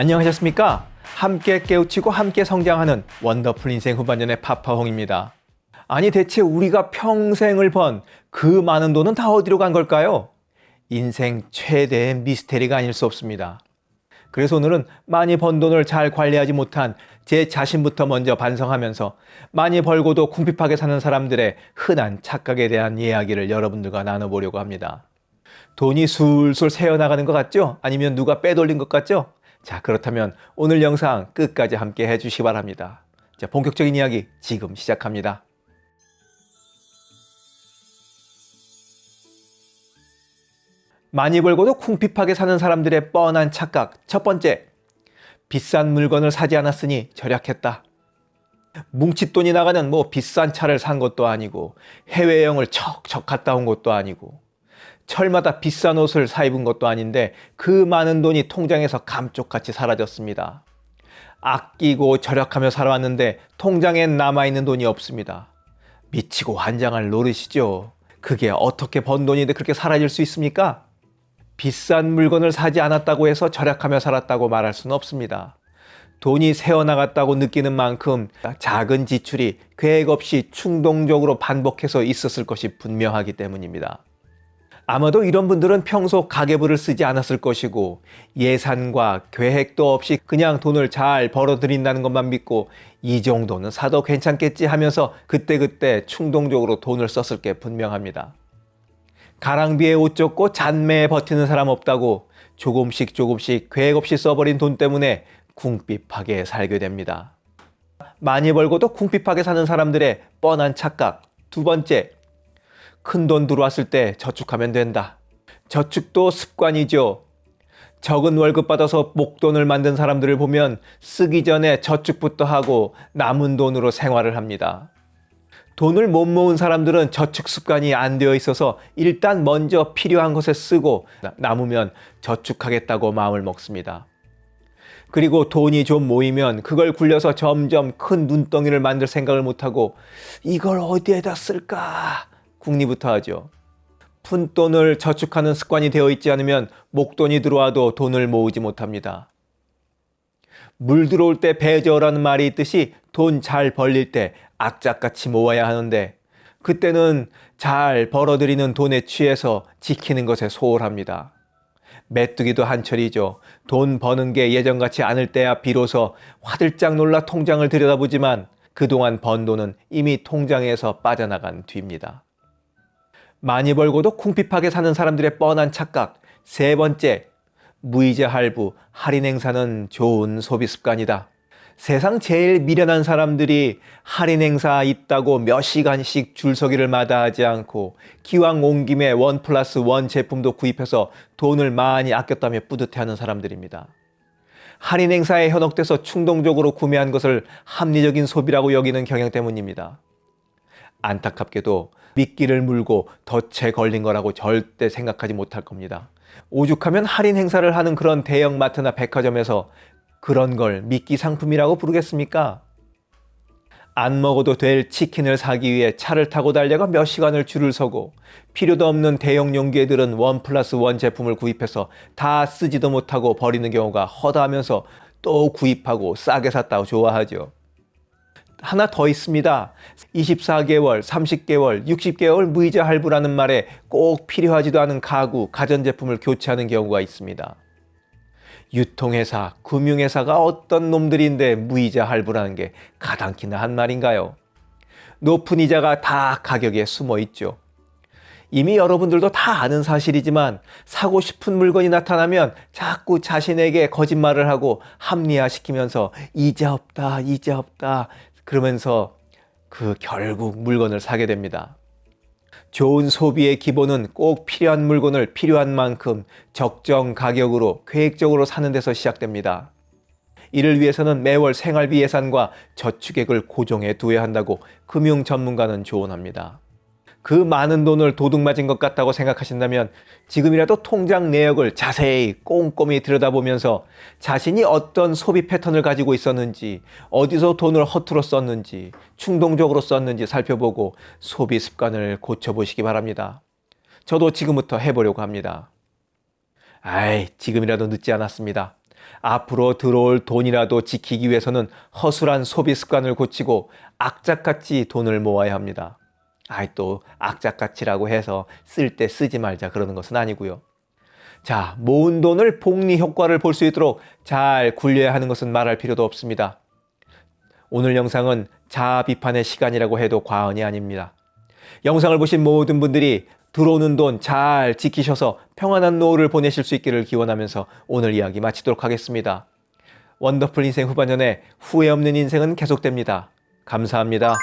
안녕하셨습니까? 함께 깨우치고 함께 성장하는 원더풀 인생 후반년의 파파홍입니다. 아니 대체 우리가 평생을 번 그 많은 돈은 다 어디로 간 걸까요? 인생 최대의 미스테리가 아닐 수 없습니다. 그래서 오늘은 많이 번 돈을 잘 관리하지 못한 제 자신부터 먼저 반성하면서 많이 벌고도 궁핍하게 사는 사람들의 흔한 착각에 대한 이야기를 여러분들과 나눠보려고 합니다. 돈이 술술 새어나가는 것 같죠? 아니면 누가 빼돌린 것 같죠? 자, 그렇다면 오늘 영상 끝까지 함께 해주시기 바랍니다. 자, 본격적인 이야기 지금 시작합니다. 많이 벌고도 쿵핍하게 사는 사람들의 뻔한 착각. 첫 번째, 비싼 물건을 사지 않았으니 절약했다. 뭉칫돈이 나가는 뭐 비싼 차를 산 것도 아니고 해외여행을 척척 갔다 온 것도 아니고 철마다 비싼 옷을 사 입은 것도 아닌데 그 많은 돈이 통장에서 감쪽같이 사라졌습니다. 아끼고 절약하며 살아왔는데 통장엔 남아있는 돈이 없습니다. 미치고 환장할 노릇이죠. 그게 어떻게 번 돈인데 그렇게 사라질 수 있습니까? 비싼 물건을 사지 않았다고 해서 절약하며 살았다고 말할 수는 없습니다. 돈이 새어나갔다고 느끼는 만큼 작은 지출이 계획 없이 충동적으로 반복해서 있었을 것이 분명하기 때문입니다. 아마도 이런 분들은 평소 가계부를 쓰지 않았을 것이고 예산과 계획도 없이 그냥 돈을 잘 벌어들인다는 것만 믿고 이 정도는 사도 괜찮겠지 하면서 그때그때 충동적으로 돈을 썼을 게 분명합니다. 가랑비에 옷 젖고 잔매에 버티는 사람 없다고 조금씩 조금씩 계획 없이 써버린 돈 때문에 궁핍하게 살게 됩니다. 많이 벌고도 궁핍하게 사는 사람들의 뻔한 착각. 두 번째, 큰 돈 들어왔을 때 저축하면 된다. 저축도 습관이죠. 적은 월급 받아서 목돈을 만든 사람들을 보면 쓰기 전에 저축부터 하고 남은 돈으로 생활을 합니다. 돈을 못 모은 사람들은 저축 습관이 안 되어 있어서 일단 먼저 필요한 것에 쓰고 남으면 저축하겠다고 마음을 먹습니다. 그리고 돈이 좀 모이면 그걸 굴려서 점점 큰 눈덩이를 만들 생각을 못하고 이걸 어디에다 쓸까 궁리부터 하죠. 푼돈을 저축하는 습관이 되어 있지 않으면 목돈이 들어와도 돈을 모으지 못합니다. 물 들어올 때 배저라는 말이 있듯이 돈 잘 벌릴 때 악착같이 모아야 하는데 그때는 잘 벌어들이는 돈에 취해서 지키는 것에 소홀합니다. 메뚜기도 한철이죠. 돈 버는 게 예전같이 않을 때야 비로소 화들짝 놀라 통장을 들여다보지만 그동안 번 돈은 이미 통장에서 빠져나간 뒤입니다. 많이 벌고도 쿵핍하게 사는 사람들의 뻔한 착각. 세 번째, 무이자 할부, 할인 행사는 좋은 소비 습관이다. 세상 제일 미련한 사람들이 할인 행사 있다고 몇 시간씩 줄서기를 마다하지 않고 기왕 온 김에 원 플러스 원 제품도 구입해서 돈을 많이 아꼈다며 뿌듯해하는 사람들입니다. 할인 행사에 현혹돼서 충동적으로 구매한 것을 합리적인 소비라고 여기는 경향 때문입니다. 안타깝게도 미끼를 물고 덫에 걸린 거라고 절대 생각하지 못할 겁니다. 오죽하면 할인 행사를 하는 그런 대형마트나 백화점에서 그런 걸 미끼 상품이라고 부르겠습니까? 안 먹어도 될 치킨을 사기 위해 차를 타고 달려가 몇 시간을 줄을 서고 필요도 없는 대형 용기들은 원 플러스 원 제품을 구입해서 다 쓰지도 못하고 버리는 경우가 허다하면서 또 구입하고 싸게 샀다고 좋아하죠. 하나 더 있습니다. 24개월, 30개월, 60개월 무이자 할부라는 말에 꼭 필요하지도 않은 가구, 가전제품을 교체하는 경우가 있습니다. 유통회사, 금융회사가 어떤 놈들인데 무이자 할부라는 게 가당키나 한 말인가요? 높은 이자가 다 가격에 숨어 있죠. 이미 여러분들도 다 아는 사실이지만 사고 싶은 물건이 나타나면 자꾸 자신에게 거짓말을 하고 합리화시키면서 이자 없다, 이자 없다 그러면서 그 결국 물건을 사게 됩니다. 좋은 소비의 기본은 꼭 필요한 물건을 필요한 만큼 적정 가격으로 계획적으로 사는 데서 시작됩니다. 이를 위해서는 매월 생활비 예산과 저축액을 고정해 두어야 한다고 금융 전문가는 조언합니다. 그 많은 돈을 도둑 맞은 것 같다고 생각하신다면 지금이라도 통장 내역을 자세히 꼼꼼히 들여다보면서 자신이 어떤 소비 패턴을 가지고 있었는지 어디서 돈을 허투루 썼는지 충동적으로 썼는지 살펴보고 소비 습관을 고쳐보시기 바랍니다. 저도 지금부터 해보려고 합니다. 아이 지금이라도 늦지 않았습니다. 앞으로 들어올 돈이라도 지키기 위해서는 허술한 소비 습관을 고치고 악착같이 돈을 모아야 합니다. 아이 또 악착같이라고 해서 쓸 때 쓰지 말자 그러는 것은 아니고요. 자, 모은 돈을 복리 효과를 볼 수 있도록 잘 굴려야 하는 것은 말할 필요도 없습니다. 오늘 영상은 자아 비판의 시간이라고 해도 과언이 아닙니다. 영상을 보신 모든 분들이 들어오는 돈 잘 지키셔서 평안한 노후를 보내실 수 있기를 기원하면서 오늘 이야기 마치도록 하겠습니다. 원더풀 인생 후반년에 후회 없는 인생은 계속됩니다. 감사합니다.